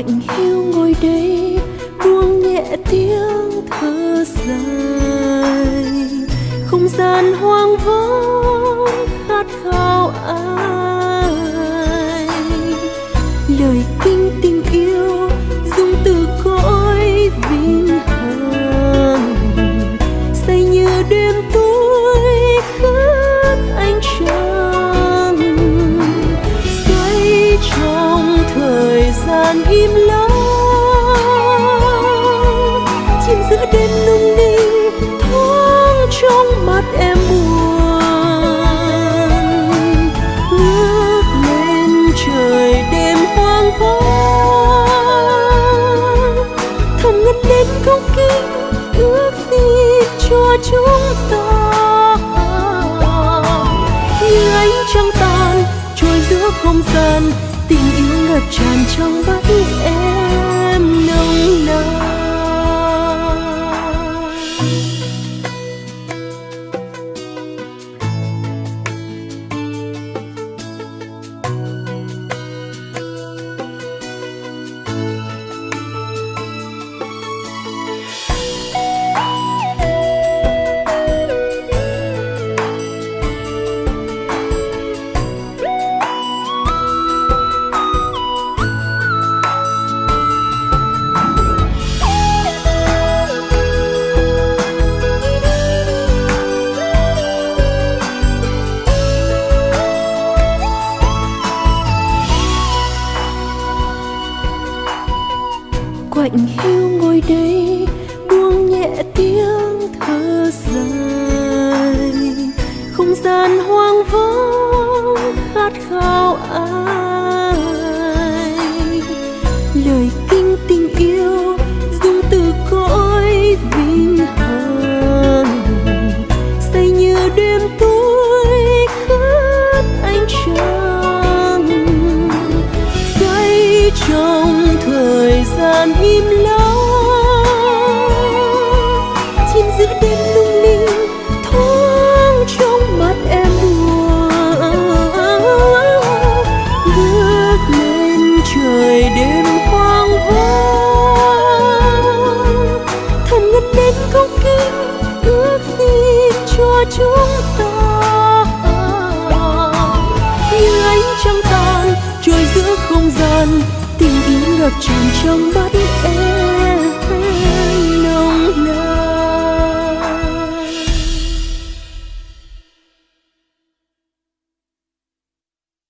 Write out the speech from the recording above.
lạnh hiu ngồi đây, buông nhẹ tiếng thở dài. Không gian hoang vắng khát khao ai. Lời kinh tình yêu đêm nung ninh thoáng trong mắt em buồn. Ngước lên trời đêm hoang vắng, thầm ngân lên câu kinh ước gì cho chúng ta. Như ánh trăng tàn trôi giữa không gian, tình yêu ngập tràn trong mắt em. Quạnh hiu ngồi đây, buông nhẹ tiếng thở dài. Không gian hoang vắng khát khao ai đàn im lặng chim giữa đêm lung linh, thoáng trong mắt em buồn ngước lên trời đêm hoang vắng. Thần ngân lên công kinh, ước xin cho chúng ta. Như ánh trăng tàn trôi giữa không gian tình yêu ngập tràn trong mắt em